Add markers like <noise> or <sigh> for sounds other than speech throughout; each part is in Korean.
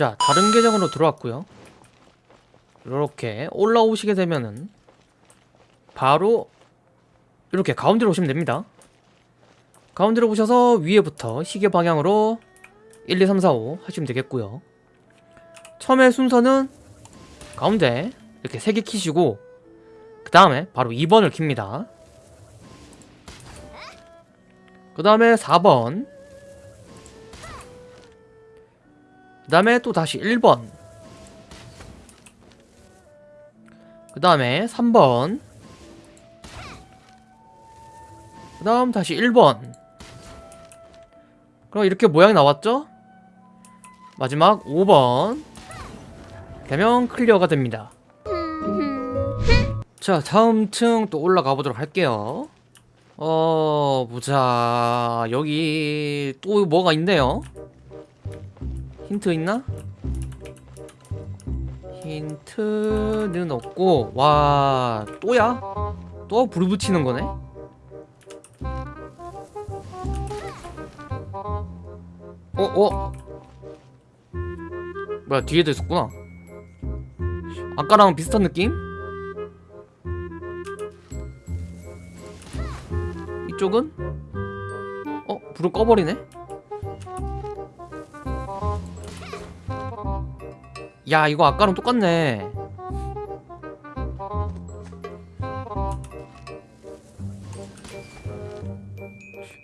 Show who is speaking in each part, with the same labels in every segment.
Speaker 1: 자 다른 계정으로 들어왔고요. 이렇게 올라오시게 되면은 바로 이렇게 가운데로 오시면 됩니다. 가운데로 오셔서 위에부터 시계 방향으로 1, 2, 3, 4, 5 하시면 되겠고요. 처음에 순서는 가운데 이렇게 3개 키시고 그 다음에 바로 2번을 킵니다. 그 다음에 4번 그 다음에 또 다시 1번. 그 다음에 3번. 그 다음 다시 1번. 그럼 이렇게 모양이 나왔죠? 마지막 5번. 되면 clear가 됩니다. 자 다음 층 또 올라가 보도록 할게요. 어 보자. 여기 또 뭐가 있네요 힌트 있나? 힌트는 없고 와 또야? 또 불 붙이는 거네? 어? 어? 뭐야 뒤에도 있었구나 아까랑 비슷한 느낌? 이쪽은? 어? 불을 꺼버리네? 야 이거 아까랑 똑같네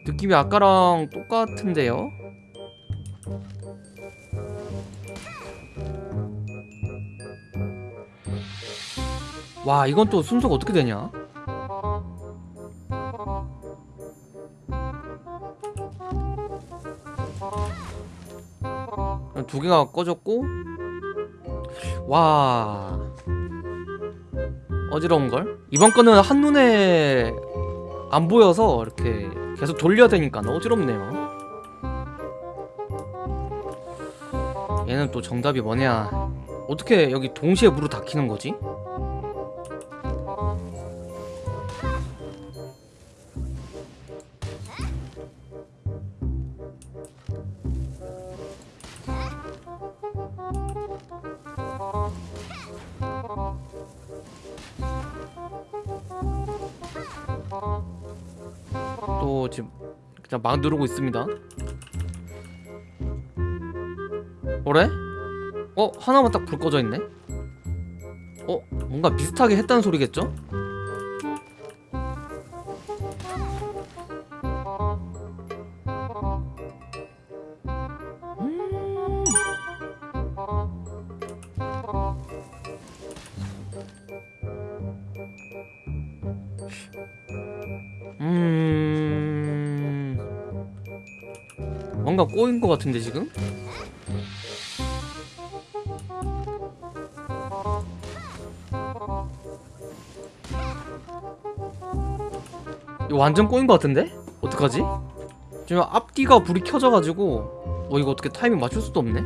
Speaker 1: 느낌이 아까랑 똑같은데요? 와 이건 또 순서가 어떻게 되냐? 두 개가 꺼졌고 와 어지러운걸? 이번 거는 한눈에 안 보여서 이렇게 계속 돌려야 되니까 어지럽네요 얘는 또 정답이 뭐냐 어떻게 여기 동시에 물을 다 키는 거지? 또 지금 그냥 막 누르고 있습니다 뭐래? 어? 하나만 딱 불 꺼져 있네? 어? 뭔가 비슷하게 했다는 소리겠죠? 꼬인 것 같은데 지금? 이거 완전 꼬인 것 같은데? 어떡하지? 지금 앞뒤가 불이 켜져가지고 어 이거 어떻게 타이밍 맞출 수도 없네?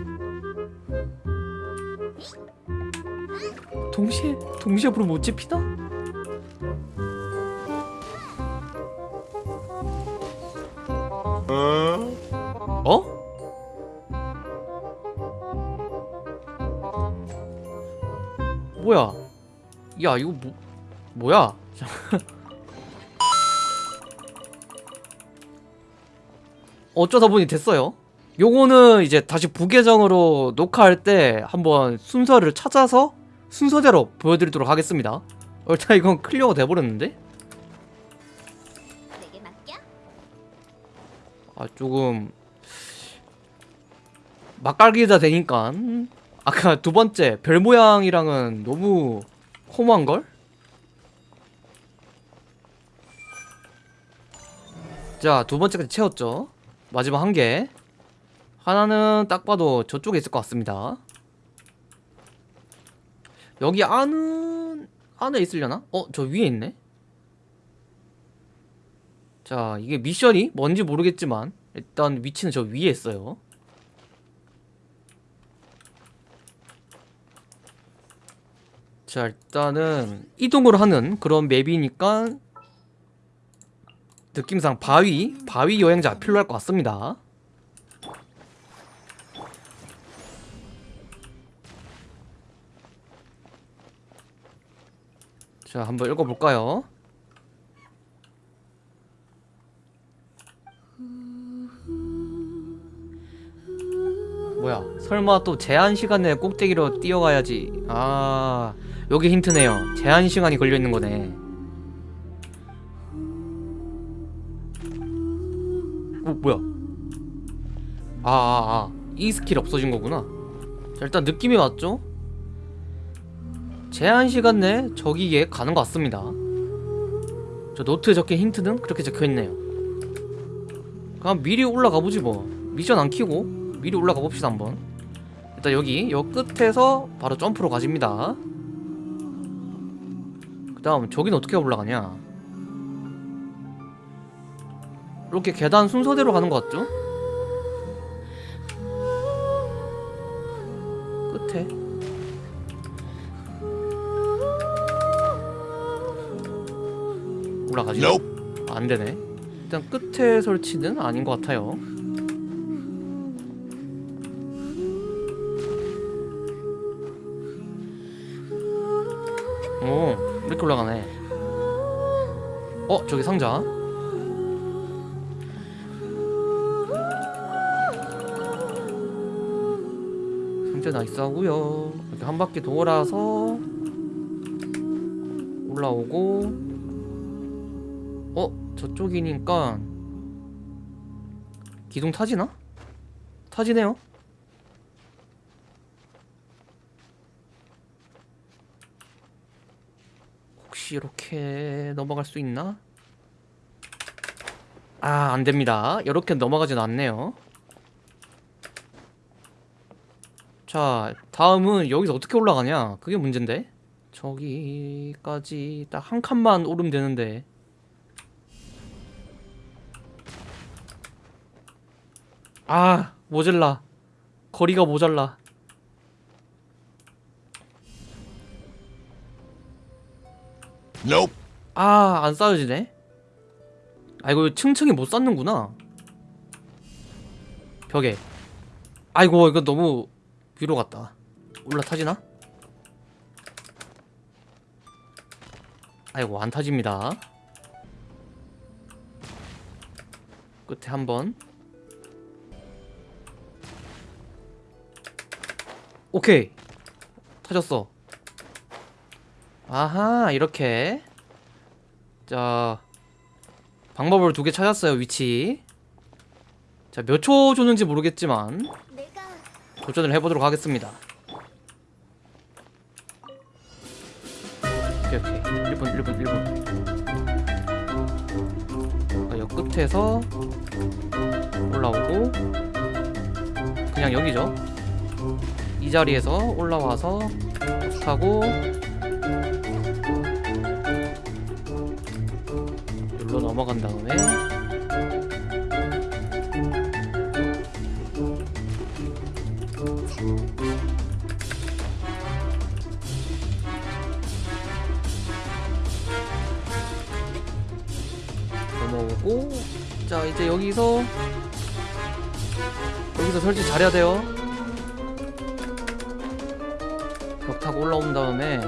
Speaker 1: 동시에 동시에 불을 못 지피나? 어? 뭐야? 야 이거 뭐 뭐야? <laughs> 어쩌다 보니 됐어요. 요거는 이제 다시 부계정으로 녹화할 때 한번 순서를 찾아서 순서대로 보여드리도록 하겠습니다. 일단 이건 clear가 돼버렸는데? 아 조금 막갈기다 되니까 아까 두 번째 별 모양이랑은 너무 허무한 걸? 자 두 번째까지 채웠죠 마지막 한 개 하나는 딱 봐도 저쪽에 있을 것 같습니다 여기 안은 안에 있으려나? 어? 저 위에 있네? 자 이게 미션이 뭔지 모르겠지만 일단 위치는 저 위에 있어요 자 일단은 이동을 하는 그런 맵이니까 느낌상 바위 바위 여행자 필요할 것 같습니다. 자 한번 읽어볼까요? 뭐야? 설마 또 제한 시간 내에 꼭대기로 뛰어가야지. 아 여기 힌트네요. 제한 시간이 걸려있는 거네. 어 뭐야? 아아아. 이 스킬 없어진 거구나. 자 일단 느낌이 맞죠? 제한 시간 내에 저기에 가는 것 같습니다. 저 노트에 적힌 힌트는 그렇게 적혀있네요. 그럼 미리 올라가 보지 뭐. 미션 안 키고 미리 올라가 봅시다 한번. 일단 여기 여 끝에서 바로 점프로 가집니다. 그 다음 저긴 어떻게 올라가냐? 이렇게 계단 순서대로 가는 것 같죠? 끝에. 올라가지 안 되네. 일단 끝에 설치는 아닌 것 같아요 이렇게 올라가네. 어 저기 상자. 상자 nice 하고요. 이렇게 한 바퀴 돌아서 올라오고. 어 저쪽이니까 기둥 타지나? 타지네요 혹시 이렇게 넘어갈 수 있나? 아 안됩니다. 이렇게 넘어가진 않네요. 자 다음은 여기서 어떻게 올라가냐? 그게 문제인데? 저기까지 딱 한 칸만 오르면 되는데. 아 모질라. 거리가 모자라
Speaker 2: Nope.
Speaker 1: 아, 안 쌓여지네. 아, 이거 층층이 못 쌓는구나. 벽에. 아이고, 이거 너무 위로 갔다. 올라타지나? 아이고, 안 타집니다. 끝에 한 번. 오케이. 타졌어. 아하 이렇게. 자 방법을 두 개 찾았어요 위치. 자 몇 초 줬는지 모르겠지만 도전을 해보도록 하겠습니다. 오케이 오케이. 1분 1분 1분. 여 끝에서 올라오고 그냥 여기죠. 이 자리에서 올라와서 타고 넘어간 다음에. 넘어오고 자 이제 여기서 여기서 설치 잘해야 돼요. 벽 타고 올라온 다음에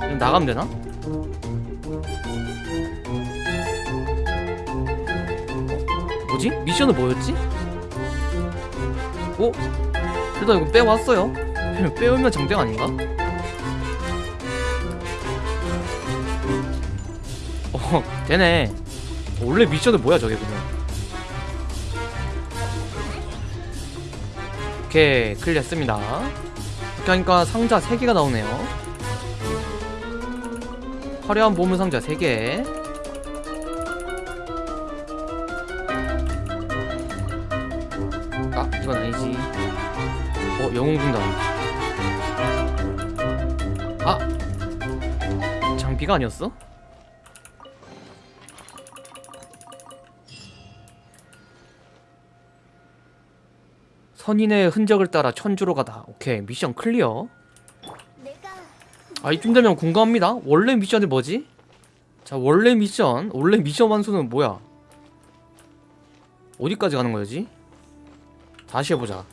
Speaker 1: 그럼 나가면 되나? 뭐지? 미션은 뭐였지? 어? 일단 이거 빼왔어요 <laughs> 빼오면 장땡 아닌가? 어 되네 원래 미션은 뭐야 저게 그냥 오케이 클리어 했습니다. 이렇게 하니까 상자 3개가 나오네요. 화려한 보물 상자 3개. 아 이건 아니지. 어 영웅군단. 아! 장비가 아니었어? 선인의 흔적을 따라 천주로 가다 오케이 미션
Speaker 3: clear
Speaker 1: 아 이쯤 되면 궁금합니다 원래 미션이 뭐지? 자 원래 미션 원래 미션 완수는 뭐야 어디까지 가는 거지? 다시 해보자.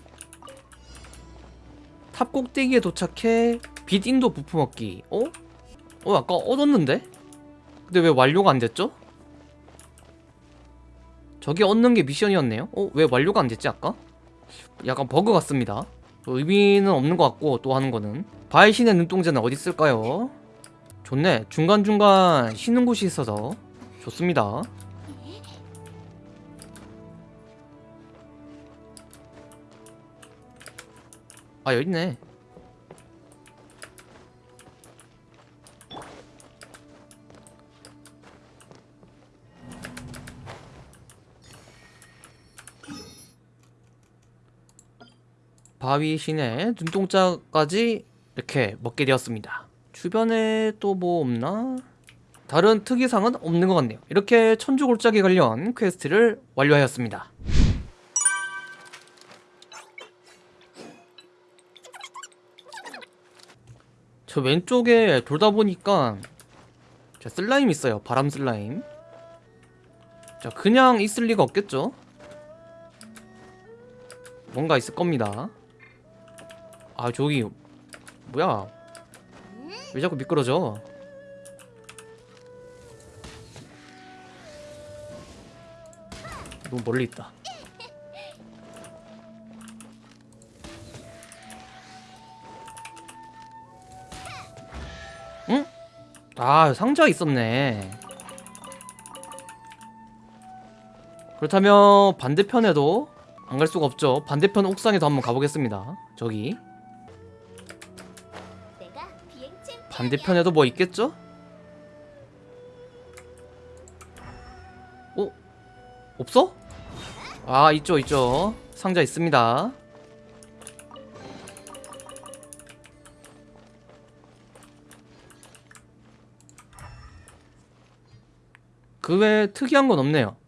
Speaker 1: 탑 꼭대기에 도착해 빛 인도 부품 얻기. 어? 어 아까 얻었는데? 근데 왜 완료가 안 됐죠? 저게 얻는 게 미션이었네요? 어? 왜 완료가 안 됐지 아까? 약간 버그 같습니다. 의미는 없는 것 같고 또 하는 거는 바의 신의 눈동자는 어디 있을까요? 좋네. 중간중간 쉬는 곳이 있어서 좋습니다. 아 여기 있네. 바위 신의 눈동자까지 이렇게 먹게 되었습니다. 주변에 또 뭐 없나? 다른 특이사항은 없는 것 같네요. 이렇게 천주골짜기 관련 퀘스트를 완료하였습니다. 저 왼쪽에 돌다 보니까 자 슬라임 있어요. 바람 슬라임. 자 그냥 있을 리가 없겠죠? 뭔가 있을 겁니다. 아 저기 뭐야? 왜 자꾸 미끄러져? 너무 멀리 있다. 응? 아 상자 있었네. 그렇다면 반대편에도 안 갈 수가 없죠. 반대편 옥상에도 한번 가보겠습니다. 저기 반대편에도 뭐 있겠죠? 어? 없어? 아 있죠 있죠 상자 있습니다 그 외에 특이한 건 없네요